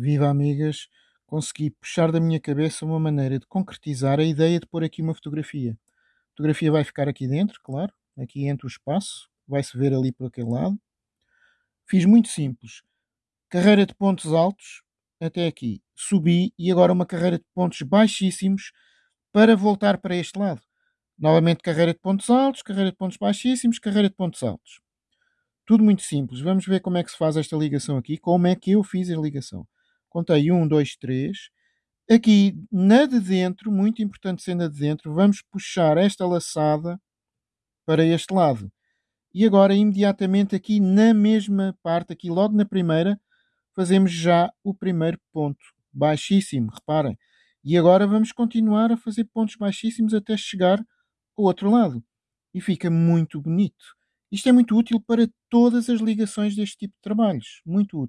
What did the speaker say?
Viva amigas, consegui puxar da minha cabeça uma maneira de concretizar a ideia de pôr aqui uma fotografia. A fotografia vai ficar aqui dentro, claro, aqui entre o espaço, vai-se ver ali por aquele lado. Fiz muito simples. Carreira de pontos altos até aqui. Subi e agora uma carreira de pontos baixíssimos para voltar para este lado. Novamente carreira de pontos altos, carreira de pontos baixíssimos, carreira de pontos altos. Tudo muito simples. Vamos ver como é que se faz esta ligação aqui, como é que eu fiz a ligação. Contei 1, 2, 3. Aqui na de dentro, muito importante ser na de dentro, vamos puxar esta laçada para este lado. E agora, imediatamente aqui na mesma parte, aqui logo na primeira, fazemos já o primeiro ponto. Baixíssimo, reparem. E agora vamos continuar a fazer pontos baixíssimos até chegar ao outro lado. E fica muito bonito. Isto é muito útil para todas as ligações deste tipo de trabalhos. Muito útil.